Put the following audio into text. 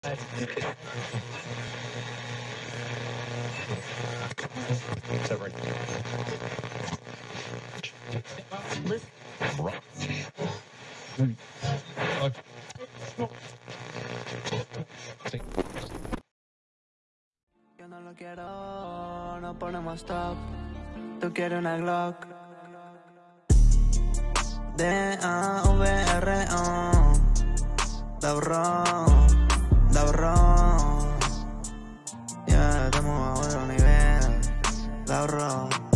Yo no lo quiero, no ponemos stop. Tú quieres una Glock. D-A-V-R-O. Daurón da bro. Ya yeah, estamos a otro nivel, da bro.